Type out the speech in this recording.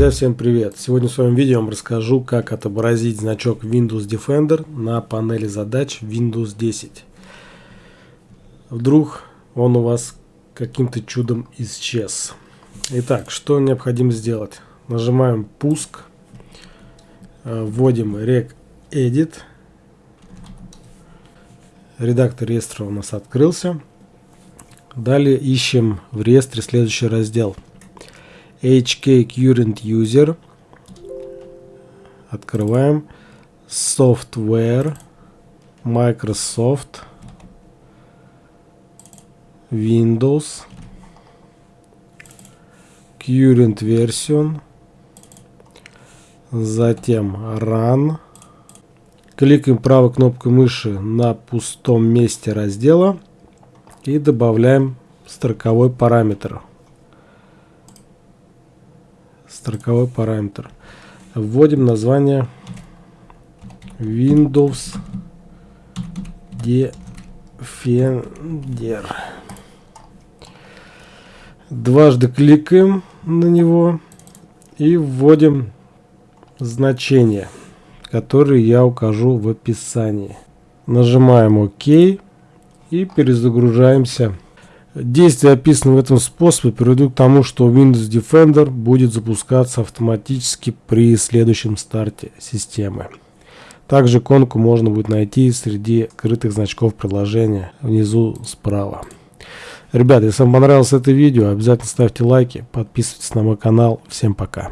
Друзья, всем привет! Сегодня в своем видео я вам расскажу, как отобразить значок Windows Defender на панели задач Windows 10. Вдруг он у вас каким-то чудом исчез. Итак, что необходимо сделать? Нажимаем «Пуск», э, вводим regedit, редактор реестра у нас открылся. Далее ищем в реестре следующий раздел – HK Current User. Открываем. Software. Microsoft. Windows. Current Version. Затем Run. Кликаем правой кнопкой мыши на пустом месте раздела и добавляем строковой параметр строковой параметр. Вводим название Windows Defender. Дважды кликаем на него и вводим значение, которое я укажу в описании. Нажимаем ОК и перезагружаемся Действия, описанные в этом способе, приведут к тому, что Windows Defender будет запускаться автоматически при следующем старте системы. Также иконку можно будет найти среди крытых значков приложения внизу справа. Ребята, если вам понравилось это видео, обязательно ставьте лайки, подписывайтесь на мой канал. Всем пока.